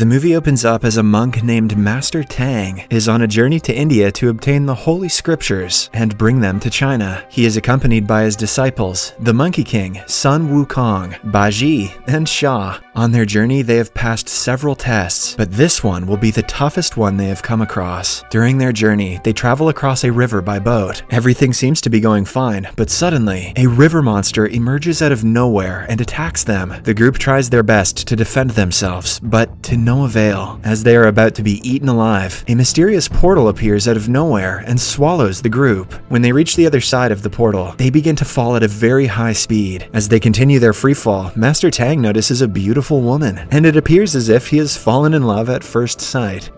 The movie opens up as a monk named Master Tang is on a journey to India to obtain the Holy Scriptures and bring them to China. He is accompanied by his disciples, the Monkey King, Sun Wukong, Baji, and Sha. On their journey, they have passed several tests, but this one will be the toughest one they have come across. During their journey, they travel across a river by boat. Everything seems to be going fine, but suddenly, a river monster emerges out of nowhere and attacks them. The group tries their best to defend themselves, but to no avail. As they are about to be eaten alive, a mysterious portal appears out of nowhere and swallows the group. When they reach the other side of the portal, they begin to fall at a very high speed. As they continue their free fall, Master Tang notices a beautiful woman, and it appears as if he has fallen in love at first sight.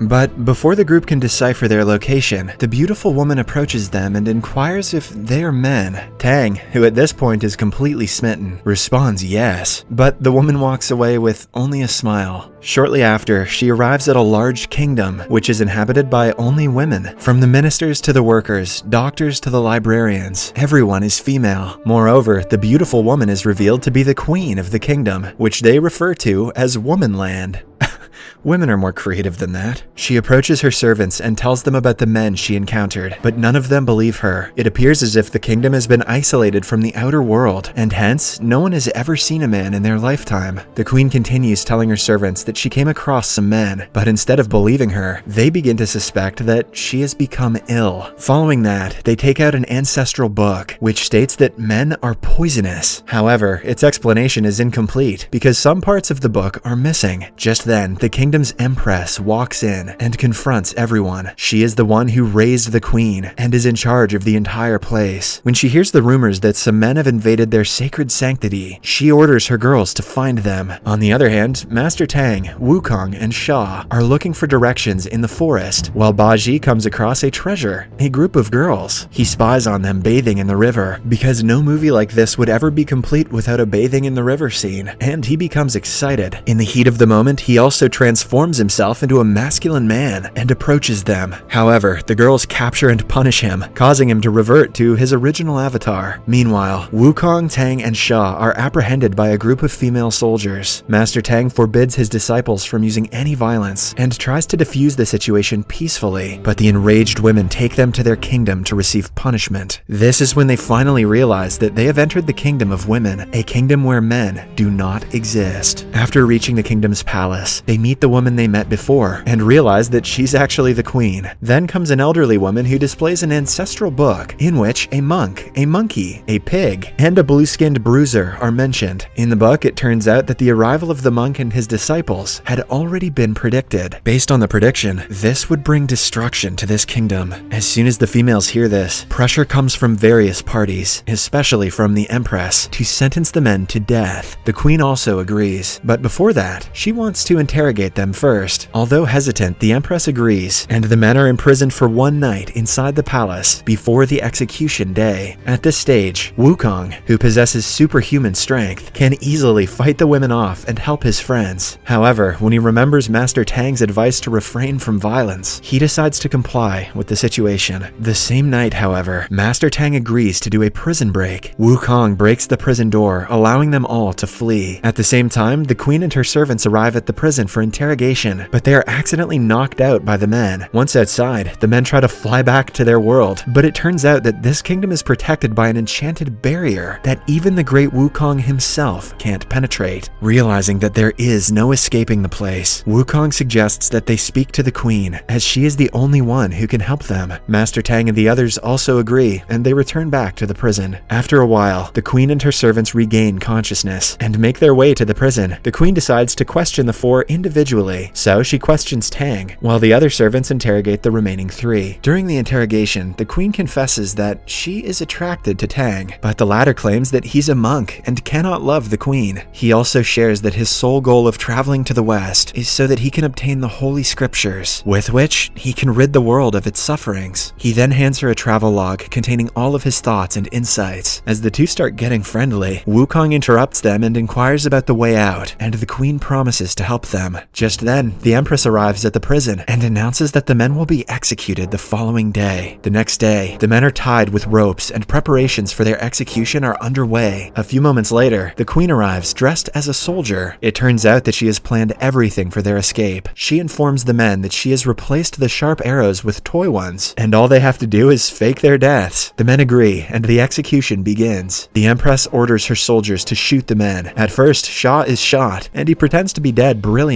But before the group can decipher their location, the beautiful woman approaches them and inquires if they are men. Tang, who at this point is completely smitten, responds yes, but the woman walks away with only a smile. Shortly after, she arrives at a large kingdom, which is inhabited by only women. From the ministers to the workers, doctors to the librarians, everyone is female. Moreover, the beautiful woman is revealed to be the queen of the kingdom, which they refer to as Womanland. Women are more creative than that. She approaches her servants and tells them about the men she encountered, but none of them believe her. It appears as if the kingdom has been isolated from the outer world, and hence, no one has ever seen a man in their lifetime. The queen continues telling her servants that she came across some men, but instead of believing her, they begin to suspect that she has become ill. Following that, they take out an ancestral book, which states that men are poisonous. However, its explanation is incomplete, because some parts of the book are missing. Just then, the kingdom's empress walks in and confronts everyone. She is the one who raised the queen and is in charge of the entire place. When she hears the rumors that some men have invaded their sacred sanctity, she orders her girls to find them. On the other hand, Master Tang, Wukong, and Sha are looking for directions in the forest, while Baji comes across a treasure, a group of girls. He spies on them bathing in the river, because no movie like this would ever be complete without a bathing in the river scene, and he becomes excited. In the heat of the moment, he also transforms transforms himself into a masculine man and approaches them. However, the girls capture and punish him, causing him to revert to his original avatar. Meanwhile, Wukong, Tang, and Sha are apprehended by a group of female soldiers. Master Tang forbids his disciples from using any violence and tries to defuse the situation peacefully, but the enraged women take them to their kingdom to receive punishment. This is when they finally realize that they have entered the kingdom of women, a kingdom where men do not exist. After reaching the kingdom's palace, they meet the woman they met before and realize that she's actually the queen. Then comes an elderly woman who displays an ancestral book in which a monk, a monkey, a pig, and a blue-skinned bruiser are mentioned. In the book, it turns out that the arrival of the monk and his disciples had already been predicted. Based on the prediction, this would bring destruction to this kingdom. As soon as the females hear this, pressure comes from various parties, especially from the Empress, to sentence the men to death. The queen also agrees, but before that, she wants to interrogate them first. Although hesitant, the Empress agrees, and the men are imprisoned for one night inside the palace before the execution day. At this stage, Wukong, who possesses superhuman strength, can easily fight the women off and help his friends. However, when he remembers Master Tang's advice to refrain from violence, he decides to comply with the situation. The same night, however, Master Tang agrees to do a prison break. Wukong breaks the prison door, allowing them all to flee. At the same time, the queen and her servants arrive at the prison for interrogation but they are accidentally knocked out by the men. Once outside, the men try to fly back to their world, but it turns out that this kingdom is protected by an enchanted barrier that even the great Wukong himself can't penetrate. Realizing that there is no escaping the place, Wukong suggests that they speak to the queen, as she is the only one who can help them. Master Tang and the others also agree, and they return back to the prison. After a while, the queen and her servants regain consciousness and make their way to the prison. The queen decides to question the four individuals individually, so she questions Tang, while the other servants interrogate the remaining three. During the interrogation, the queen confesses that she is attracted to Tang, but the latter claims that he's a monk and cannot love the queen. He also shares that his sole goal of traveling to the west is so that he can obtain the holy scriptures, with which he can rid the world of its sufferings. He then hands her a travel log containing all of his thoughts and insights. As the two start getting friendly, Wukong interrupts them and inquires about the way out, and the queen promises to help them. Them. Just then, the Empress arrives at the prison and announces that the men will be executed the following day. The next day, the men are tied with ropes and preparations for their execution are underway. A few moments later, the queen arrives dressed as a soldier. It turns out that she has planned everything for their escape. She informs the men that she has replaced the sharp arrows with toy ones, and all they have to do is fake their deaths. The men agree, and the execution begins. The Empress orders her soldiers to shoot the men. At first, Sha is shot, and he pretends to be dead brilliantly.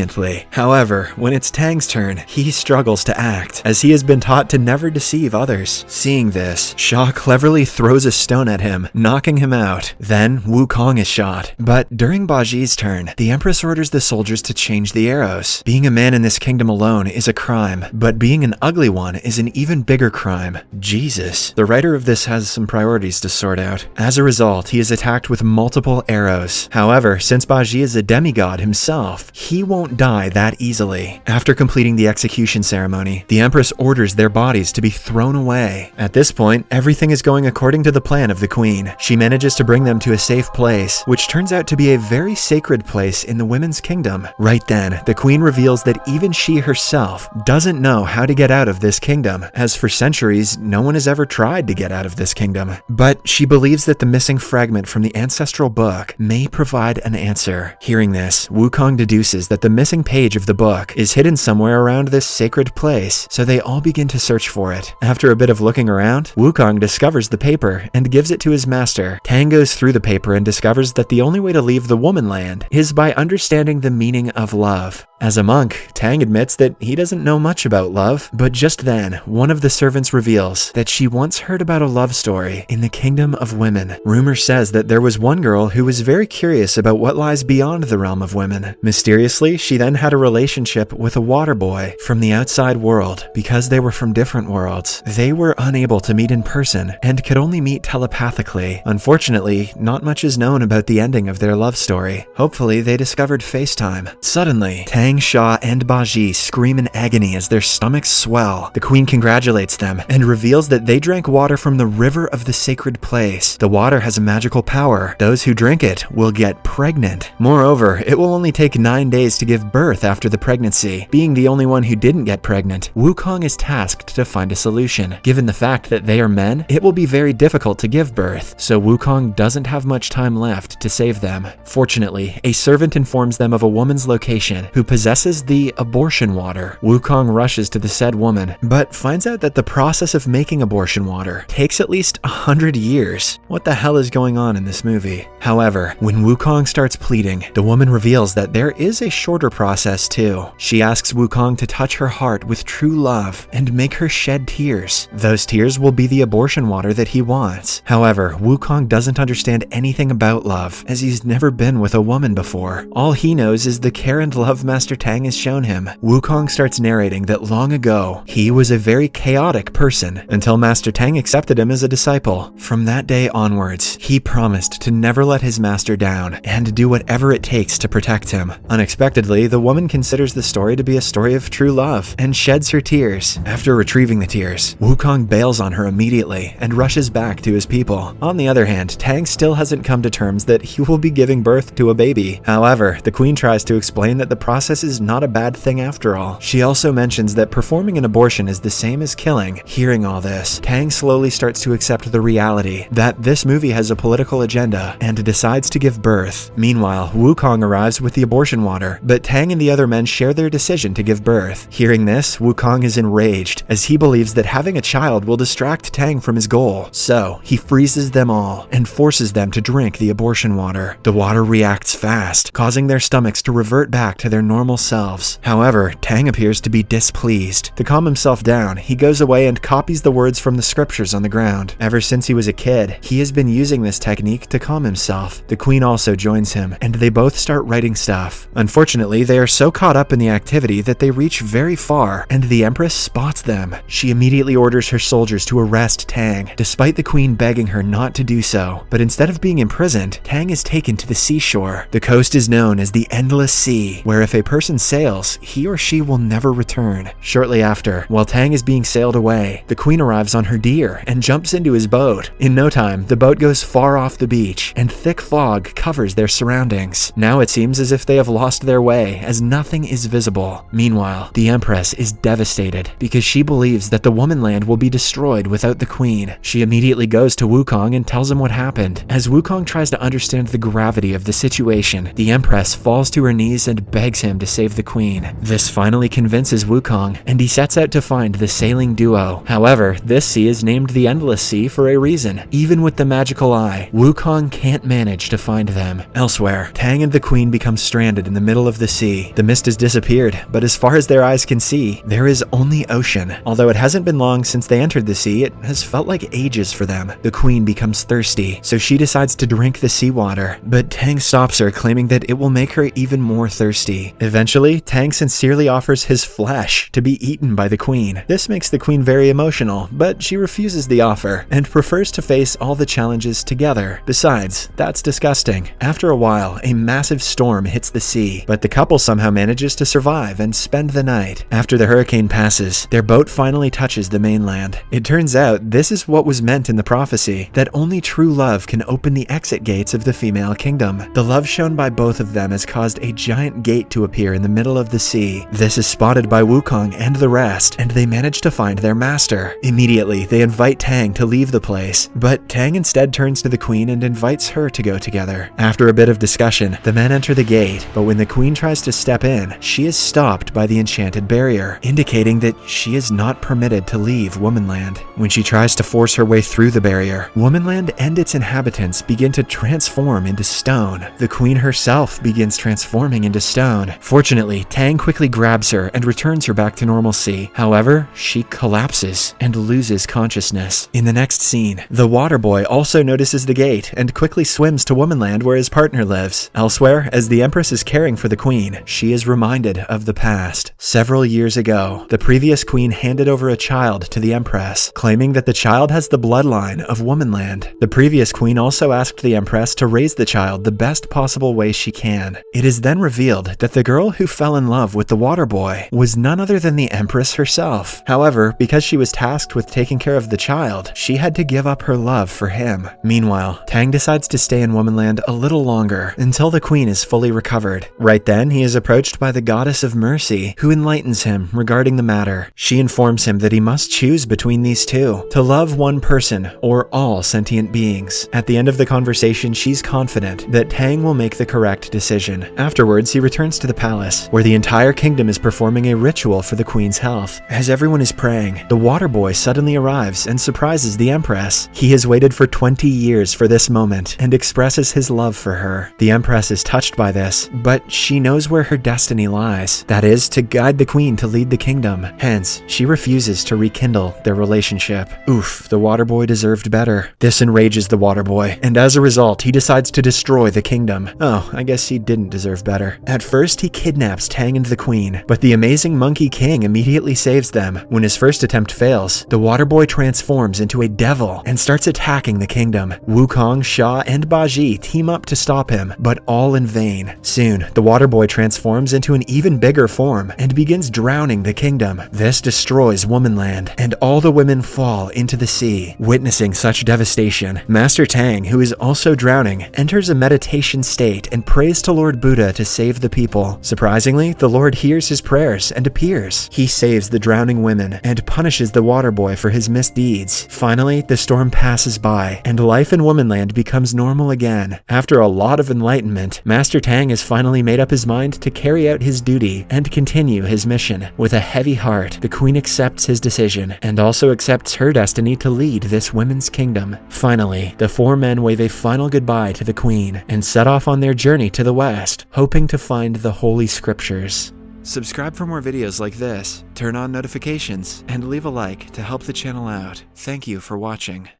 However, when it's Tang's turn, he struggles to act, as he has been taught to never deceive others. Seeing this, Sha cleverly throws a stone at him, knocking him out. Then, Wukong is shot. But during Baji's turn, the Empress orders the soldiers to change the arrows. Being a man in this kingdom alone is a crime, but being an ugly one is an even bigger crime. Jesus. The writer of this has some priorities to sort out. As a result, he is attacked with multiple arrows. However, since Baji is a demigod himself, he won't die that easily. After completing the execution ceremony, the Empress orders their bodies to be thrown away. At this point, everything is going according to the plan of the Queen. She manages to bring them to a safe place, which turns out to be a very sacred place in the women's kingdom. Right then, the Queen reveals that even she herself doesn't know how to get out of this kingdom, as for centuries, no one has ever tried to get out of this kingdom. But she believes that the missing fragment from the ancestral book may provide an answer. Hearing this, Wukong deduces that the missing page of the book is hidden somewhere around this sacred place, so they all begin to search for it. After a bit of looking around, Wukong discovers the paper and gives it to his master. Tang goes through the paper and discovers that the only way to leave the woman land is by understanding the meaning of love. As a monk, Tang admits that he doesn't know much about love, but just then, one of the servants reveals that she once heard about a love story in the kingdom of women. Rumor says that there was one girl who was very curious about what lies beyond the realm of women. Mysteriously, she then had a relationship with a water boy from the outside world. Because they were from different worlds, they were unable to meet in person and could only meet telepathically. Unfortunately, not much is known about the ending of their love story. Hopefully, they discovered FaceTime. Suddenly, Tang, Sha and Baji scream in agony as their stomachs swell. The queen congratulates them and reveals that they drank water from the river of the sacred place. The water has a magical power. Those who drink it will get pregnant. Moreover, it will only take nine days to give birth after the pregnancy. Being the only one who didn't get pregnant, Wukong is tasked to find a solution. Given the fact that they are men, it will be very difficult to give birth, so Wukong doesn't have much time left to save them. Fortunately, a servant informs them of a woman's location who possesses the abortion water. Wukong rushes to the said woman, but finds out that the process of making abortion water takes at least a hundred years. What the hell is going on in this movie? However, when Wukong starts pleading, the woman reveals that there is a shorter process too. She asks Wukong to touch her heart with true love and make her shed tears. Those tears will be the abortion water that he wants. However, Wukong doesn't understand anything about love, as he's never been with a woman before. All he knows is the care and love Master Tang has shown him. Wukong starts narrating that long ago, he was a very chaotic person until Master Tang accepted him as a disciple. From that day onwards, he promised to never let his master down and do whatever it takes to protect him. Unexpectedly, the woman considers the story to be a story of true love and sheds her tears. After retrieving the tears, Wukong bails on her immediately and rushes back to his people. On the other hand, Tang still hasn't come to terms that he will be giving birth to a baby. However, the queen tries to explain that the process is not a bad thing after all. She also mentions that performing an abortion is the same as killing. Hearing all this, Tang slowly starts to accept the reality that this movie has a political agenda and decides to give birth. Meanwhile, Wukong arrives with the abortion water, but Tang and the other men share their decision to give birth. Hearing this, Wukong is enraged, as he believes that having a child will distract Tang from his goal. So, he freezes them all and forces them to drink the abortion water. The water reacts fast, causing their stomachs to revert back to their normal selves. However, Tang appears to be displeased. To calm himself down, he goes away and copies the words from the scriptures on the ground. Ever since he was a kid, he has been using this technique to calm himself. The queen also joins him, and they both start writing stuff. Unfortunately, they are so caught up in the activity that they reach very far, and the Empress spots them. She immediately orders her soldiers to arrest Tang, despite the queen begging her not to do so. But instead of being imprisoned, Tang is taken to the seashore. The coast is known as the Endless Sea, where if a person sails, he or she will never return. Shortly after, while Tang is being sailed away, the queen arrives on her deer and jumps into his boat. In no time, the boat goes far off the beach, and thick fog covers their surroundings. Now it seems as if they have lost their way away as nothing is visible. Meanwhile, the Empress is devastated because she believes that the Womanland will be destroyed without the Queen. She immediately goes to Wukong and tells him what happened. As Wukong tries to understand the gravity of the situation, the Empress falls to her knees and begs him to save the Queen. This finally convinces Wukong, and he sets out to find the sailing duo. However, this sea is named the Endless Sea for a reason. Even with the magical eye, Wukong can't manage to find them. Elsewhere, Tang and the Queen become stranded in the middle of the sea. The mist has disappeared, but as far as their eyes can see, there is only ocean. Although it hasn't been long since they entered the sea, it has felt like ages for them. The Queen becomes thirsty, so she decides to drink the seawater, but Tang stops her, claiming that it will make her even more thirsty. Eventually, Tang sincerely offers his flesh to be eaten by the Queen. This makes the Queen very emotional, but she refuses the offer and prefers to face all the challenges together. Besides, that's disgusting. After a while, a massive storm hits the sea, but the couple somehow manages to survive and spend the night. After the hurricane passes, their boat finally touches the mainland. It turns out this is what was meant in the prophecy, that only true love can open the exit gates of the female kingdom. The love shown by both of them has caused a giant gate to appear in the middle of the sea. This is spotted by Wukong and the rest, and they manage to find their master. Immediately, they invite Tang to leave the place, but Tang instead turns to the queen and invites her to go together. After a bit of discussion, the men enter the gate, but when the queen tries to step in, she is stopped by the enchanted barrier, indicating that she is not permitted to leave Womanland. When she tries to force her way through the barrier, Womanland and its inhabitants begin to transform into stone. The queen herself begins transforming into stone. Fortunately, Tang quickly grabs her and returns her back to normalcy. However, she collapses and loses consciousness. In the next scene, the water boy also notices the gate and quickly swims to Womanland where his partner lives. Elsewhere, as the Empress is caring for the queen, she is reminded of the past. Several years ago, the previous queen handed over a child to the Empress, claiming that the child has the bloodline of Womanland. The previous queen also asked the Empress to raise the child the best possible way she can. It is then revealed that the girl who fell in love with the water boy was none other than the Empress herself. However, because she was tasked with taking care of the child, she had to give up her love for him. Meanwhile, Tang decides to stay in Womanland a little longer until the queen is fully recovered. Right then, he is approached by the goddess of mercy, who enlightens him regarding the matter. She informs him that he must choose between these two, to love one person or all sentient beings. At the end of the conversation, she's confident that Tang will make the correct decision. Afterwards, he returns to the palace, where the entire kingdom is performing a ritual for the queen's health. As everyone is praying, the water boy suddenly arrives and surprises the empress. He has waited for 20 years for this moment and expresses his love for her. The empress is touched by this, but she knows where her destiny lies. That is, to guide the queen to lead the kingdom. Hence, she refuses to rekindle their relationship. Oof, the water boy deserved better. This enrages the water boy, and as a result, he decides to destroy the kingdom. Oh, I guess he didn't deserve better. At first, he kidnaps Tang and the queen, but the amazing Monkey King immediately saves them. When his first attempt fails, the water boy transforms into a devil and starts attacking the kingdom. Wukong, Sha, and Baji team up to stop him, but all in vain. Soon, the water transforms into an even bigger form and begins drowning the kingdom. This destroys Womanland, and all the women fall into the sea. Witnessing such devastation, Master Tang, who is also drowning, enters a meditation state and prays to Lord Buddha to save the people. Surprisingly, the Lord hears his prayers and appears. He saves the drowning women and punishes the water boy for his misdeeds. Finally, the storm passes by, and life in Womanland becomes normal again. After a lot of enlightenment, Master Tang has finally made up mind to carry out his duty and continue his mission. With a heavy heart, the queen accepts his decision and also accepts her destiny to lead this women's kingdom. Finally, the four men wave a final goodbye to the queen and set off on their journey to the west, hoping to find the Holy Scriptures. Subscribe for more videos like this, turn on notifications, and leave a like to help the channel out. Thank you for watching.